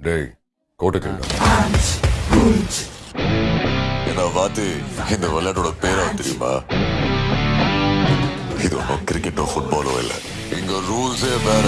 டேய் கோட்டுக்கு என்ன பார்த்து இந்த விளையாட்டோட பேரா தெரியுமா? இது ஒன்றும் கிரிக்கெட்டோ ஃபுட்பாலோ இல்லை. இங்க ரூல்ஸே வேற.